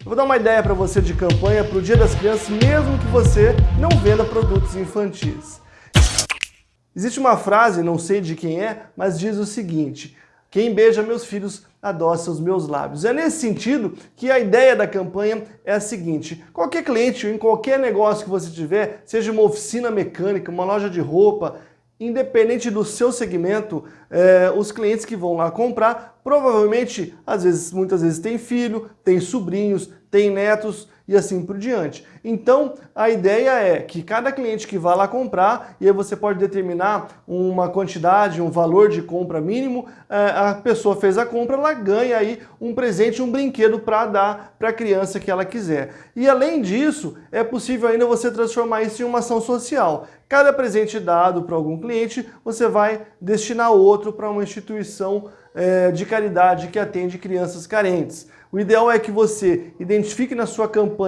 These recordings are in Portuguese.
Eu vou dar uma ideia para você de campanha para o Dia das Crianças, mesmo que você não venda produtos infantis. Existe uma frase, não sei de quem é, mas diz o seguinte, quem beija meus filhos adoça os meus lábios. É nesse sentido que a ideia da campanha é a seguinte, qualquer cliente em qualquer negócio que você tiver, seja uma oficina mecânica, uma loja de roupa, independente do seu segmento, é, os clientes que vão lá comprar, provavelmente, às vezes, muitas vezes tem filho, tem sobrinhos, tem netos e assim por diante. Então, a ideia é que cada cliente que vá lá comprar, e aí você pode determinar uma quantidade, um valor de compra mínimo, é, a pessoa fez a compra, ela ganha aí um presente, um brinquedo para dar para a criança que ela quiser. E além disso, é possível ainda você transformar isso em uma ação social. Cada presente dado para algum cliente, você vai destinar outro para uma instituição é, de caridade que atende crianças carentes. O ideal é que você identifique na sua campanha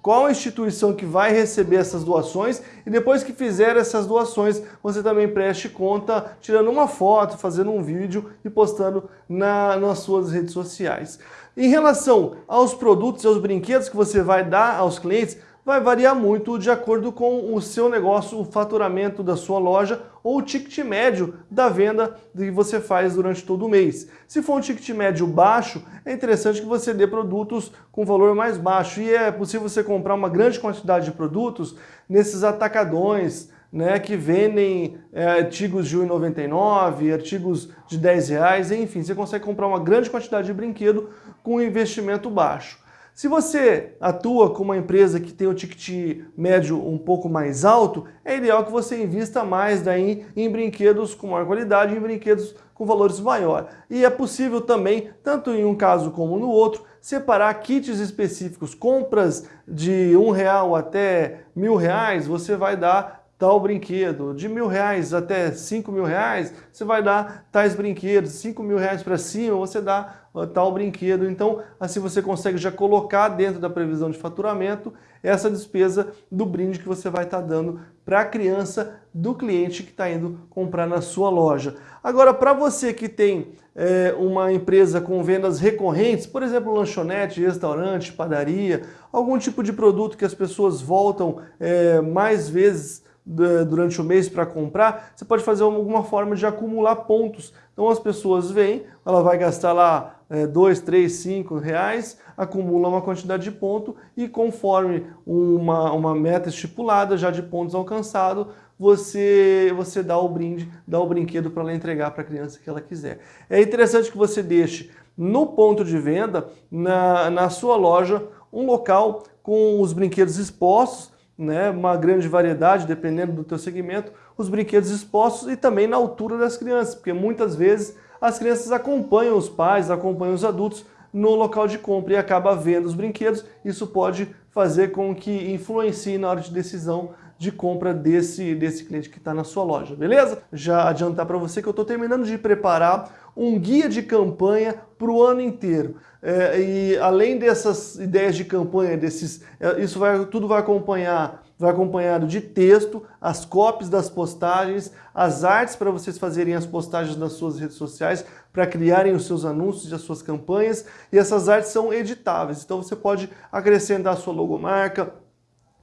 qual a instituição que vai receber essas doações e depois que fizer essas doações, você também preste conta tirando uma foto, fazendo um vídeo e postando na, nas suas redes sociais. Em relação aos produtos e aos brinquedos que você vai dar aos clientes, vai variar muito de acordo com o seu negócio, o faturamento da sua loja ou o ticket médio da venda que você faz durante todo o mês. Se for um ticket médio baixo, é interessante que você dê produtos com valor mais baixo e é possível você comprar uma grande quantidade de produtos nesses atacadões, né, que vendem é, artigos de R$ 1,99, artigos de 10 reais, enfim, você consegue comprar uma grande quantidade de brinquedo com investimento baixo. Se você atua com uma empresa que tem o ticket médio um pouco mais alto, é ideal que você invista mais daí em brinquedos com maior qualidade, em brinquedos com valores maior. E é possível também, tanto em um caso como no outro, separar kits específicos, compras de um real até mil reais, você vai dar tal brinquedo. De mil reais até cinco mil reais, você vai dar tais brinquedos. Cinco mil reais para cima, você dá tal brinquedo. Então, assim você consegue já colocar dentro da previsão de faturamento essa despesa do brinde que você vai estar tá dando para a criança do cliente que está indo comprar na sua loja. Agora, para você que tem é, uma empresa com vendas recorrentes, por exemplo, lanchonete, restaurante, padaria, algum tipo de produto que as pessoas voltam é, mais vezes durante o mês para comprar, você pode fazer alguma forma de acumular pontos. Então as pessoas vêm, ela vai gastar lá é, dois, três, cinco reais, acumula uma quantidade de ponto e conforme uma, uma meta estipulada já de pontos alcançados, você, você dá o brinde, dá o brinquedo para ela entregar para a criança que ela quiser. É interessante que você deixe no ponto de venda, na, na sua loja, um local com os brinquedos expostos, né, uma grande variedade, dependendo do teu segmento, os brinquedos expostos e também na altura das crianças, porque muitas vezes as crianças acompanham os pais, acompanham os adultos no local de compra e acaba vendo os brinquedos, isso pode fazer com que influencie na hora de decisão de compra desse, desse cliente que está na sua loja, beleza? Já adiantar para você que eu estou terminando de preparar um guia de campanha para o ano inteiro. É, e além dessas ideias de campanha, desses, é, isso vai, tudo vai acompanhar, vai acompanhado de texto, as copies das postagens, as artes para vocês fazerem as postagens nas suas redes sociais, para criarem os seus anúncios e as suas campanhas, e essas artes são editáveis, então você pode acrescentar a sua logomarca,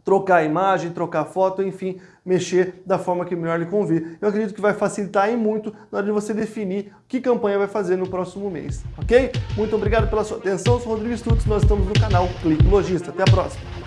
trocar a imagem, trocar a foto, enfim, mexer da forma que melhor lhe convir. Eu acredito que vai facilitar em muito na hora de você definir que campanha vai fazer no próximo mês, ok? Muito obrigado pela sua atenção, eu sou Rodrigo Stutz, nós estamos no canal Clique Logista. Até a próxima!